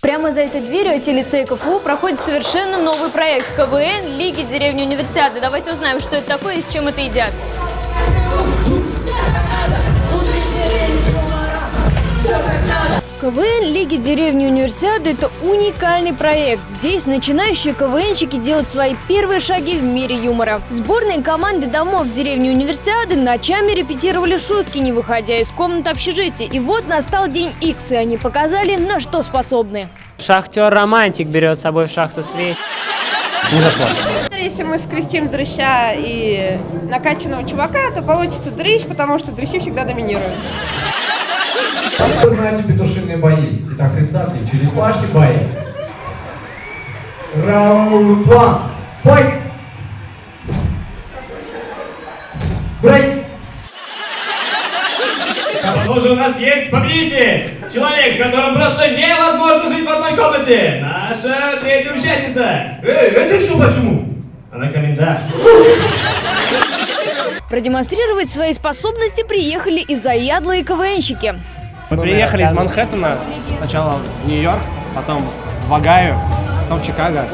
Прямо за этой дверью IT-лицей КФУ проходит совершенно новый проект КВН Лиги деревни Универсиады. Давайте узнаем, что это такое и с чем это едят. КВН Лиги деревни Универсиады – это уникальный проект. Здесь начинающие КВНщики делают свои первые шаги в мире юмора. Сборные команды домов деревни Универсиады ночами репетировали шутки, не выходя из комнат общежития. И вот настал день Икс, и они показали, на что способны. Шахтер-романтик берет с собой в шахту свеч. Не зашло. Если мы скрестим дрыща и накачанного чувака, то получится дрыщ, потому что дрыщи всегда доминируют. Вы знаете петушиные бои. Итак, представьте, черепашьи бои. Раунд one. Файт! Брейк! Кто же у нас есть победитель? Человек, с которым просто невозможно жить в одной комнате. Наша третья участница. Эй, это еще почему? Она комендант. Продемонстрировать свои способности приехали и заядлые КВНщики. Мы приехали из Манхэттена, сначала в Нью-Йорк, потом в Огайо, потом в Чикаго.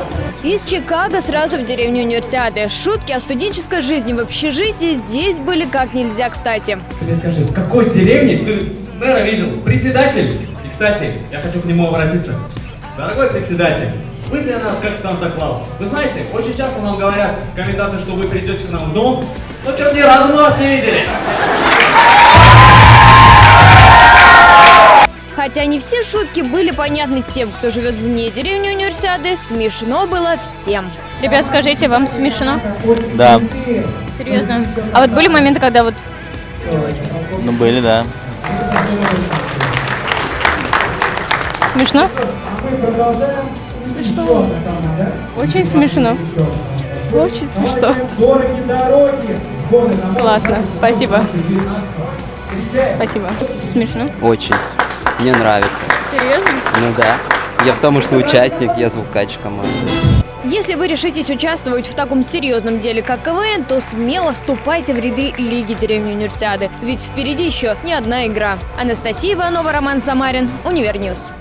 Из Чикаго сразу в деревню Универсиады. Шутки о студенческой жизни в общежитии здесь были как нельзя кстати. Тебе скажи, в какой деревне ты мэра видел? Председатель? И, кстати, я хочу к нему обратиться. Дорогой председатель, вы для нас как Санта-Клаус. Вы знаете, очень часто нам говорят коменданты, что вы придете к нам в дом, но что-то ни разу мы вас не видели. Хотя не все шутки были понятны тем, кто живет вне деревни Универсиады, смешно было всем. Ребят, скажите, вам смешно? Да, Серьезно? А вот были моменты, когда вот ну были, да. смешно? Смешно. Очень смешно. Очень смешно. Классно. Спасибо. Спасибо. Смешно. Очень. Мне нравится. Серьезно? Ну да. Я потому что участник, я звукач команды. Если вы решитесь участвовать в таком серьезном деле, как КВН, то смело вступайте в ряды Лиги деревни Универсиады. Ведь впереди еще не одна игра. Анастасия Иванова, Роман Самарин, Univer News.